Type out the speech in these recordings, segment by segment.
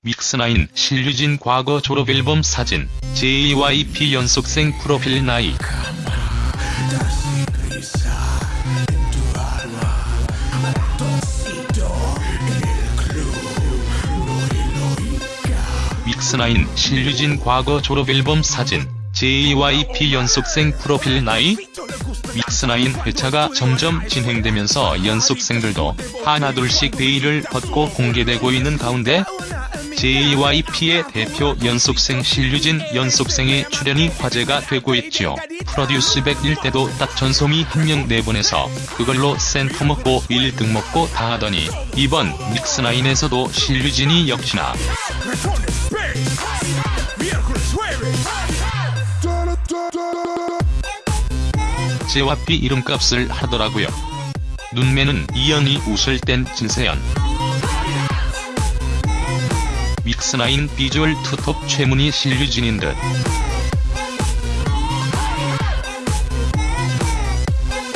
믹스나인 신류진 과거 졸업앨범 사진, JYP 연속생 프로필 나이. 믹스나인 신류진 과거 졸업앨범 사진, JYP 연속생 프로필 나이? 믹스나인 회차가 점점 진행되면서 연속생들도 하나둘씩 베일을 벗고 공개되고 있는 가운데 JYP의 대표 연속생 신류진 연속생의 출연이 화제가 되고 있지요. 프로듀스 101 때도 딱 전소미 한 명 내보내서 그걸로 센터 먹고 1등 먹고 다 하더니 이번 믹스나인에서도 신류진이 역시나 JYP 이름값을 하더라고요. 눈매는 이연이 웃을 땐 진세연. 믹스나인 비주얼 투톱 최문희 신류진인 듯.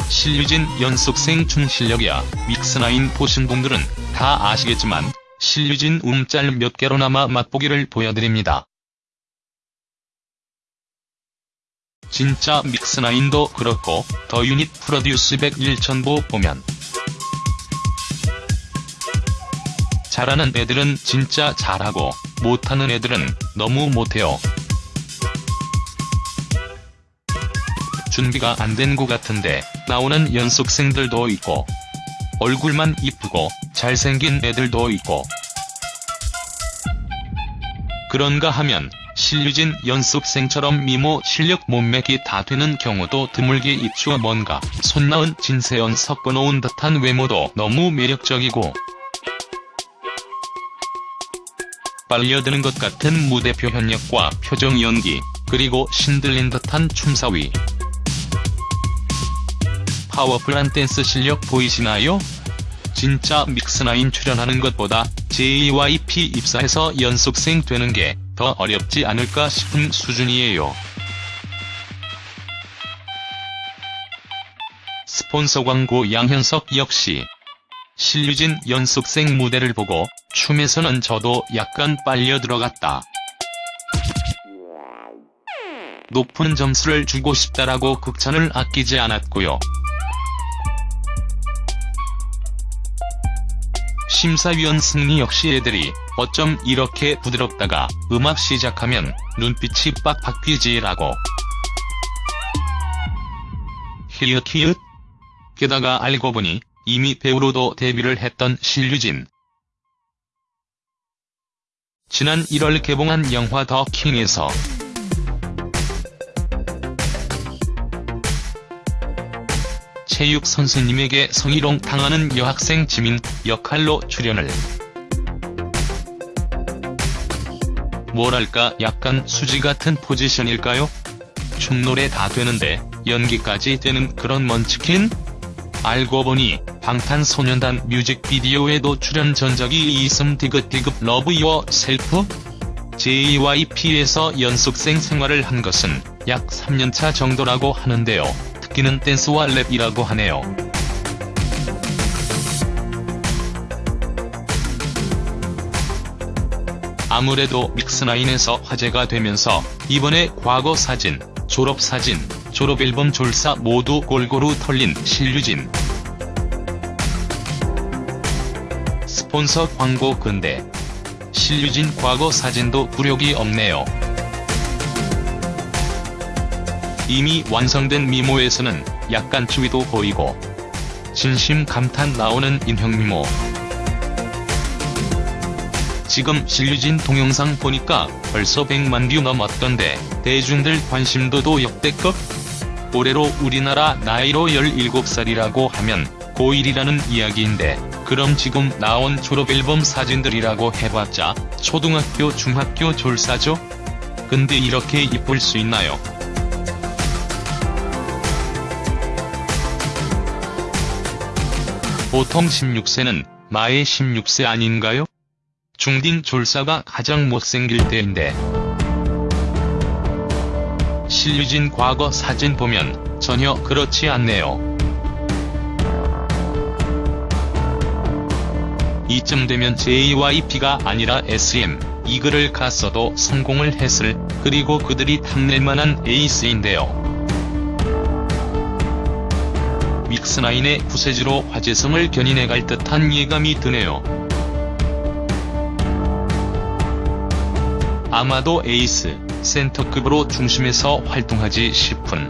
신류진 연속생 충실력이야 믹스나인 보신 분들은 다 아시겠지만 신류진 움짤 몇 개로나마 맛보기를 보여드립니다. 진짜 믹스나인도 그렇고 더 유닛 프로듀스 101 전보 보면 잘하는 애들은 진짜 잘하고 못하는 애들은 너무 못해요. 준비가 안 된 것 같은데 나오는 연속생들도 있고 얼굴만 이쁘고 잘생긴 애들도 있고 그런가 하면 신류진 연습생처럼 미모 실력 몸매기 다 되는 경우도 드물게 있죠 뭔가 손나은 진세연 섞어놓은 듯한 외모도 너무 매력적이고 빨려드는 것 같은 무대 표현력과 표정 연기 그리고 신들린 듯한 춤사위 파워풀한 댄스 실력 보이시나요? 진짜 믹스나인 출연하는 것보다 JYP 입사해서 연속생 되는 게 더 어렵지 않을까 싶은 수준이에요. 스폰서 광고 양현석 역시 신류진 연속생 무대를 보고 춤에서는 저도 약간 빨려 들어갔다. 높은 점수를 주고 싶다라고 극찬을 아끼지 않았고요. 심사위원 승리 역시 애들이 어쩜 이렇게 부드럽다가 음악 시작하면 눈빛이 빡 바뀌지라고. 히읗 히읗. 게다가 알고 보니 이미 배우로도 데뷔를 했던 신류진. 지난 1월 개봉한 영화 더 킹에서 체육 선생님에게 성희롱 당하는 여학생 지민 역할로 출연을. 뭐랄까 약간 수지 같은 포지션일까요? 춤노래 다 되는데 연기까지 되는 그런 먼치킨? 알고 보니 방탄소년단 뮤직비디오에도 출연 전적이 있음 디귿디귿 Love Yourself? JYP에서 연습생 생활을 한 것은 약 3년차 정도라고 하는데요. 특기는 댄스와 랩이라고 하네요. 아무래도 믹스나인에서 화제가 되면서 이번에 과거 사진, 졸업사진, 졸업앨범 졸사 모두 골고루 털린 신류진. 스폰서 광고 근데 신류진 과거 사진도 굴욕이 없네요. 이미 완성된 미모에서는 약간 추위도 보이고 진심 감탄 나오는 인형 미모. 지금 신류진 동영상 보니까 벌써 100만 뷰 넘었던데 대중들 관심도도 역대급? 올해로 우리나라 나이로 17살이라고 하면 고1이라는 이야기인데 그럼 지금 나온 졸업앨범 사진들이라고 해봤자 초등학교 중학교 졸사죠? 근데 이렇게 이쁠 수 있나요? 보통 16세는 마의 16세 아닌가요? 중딩 졸사가 가장 못생길 때인데 신류진 과거 사진 보면 전혀 그렇지 않네요. 이쯤 되면 JYP가 아니라 SM, 이글을 갔어도 성공을 했을, 그리고 그들이 탐낼만한 에이스인데요. 믹스나인의 구세주로 화제성을 견인해갈 듯한 예감이 드네요. 아마도 에이스, 센터급으로 중심에서 활동하지 싶은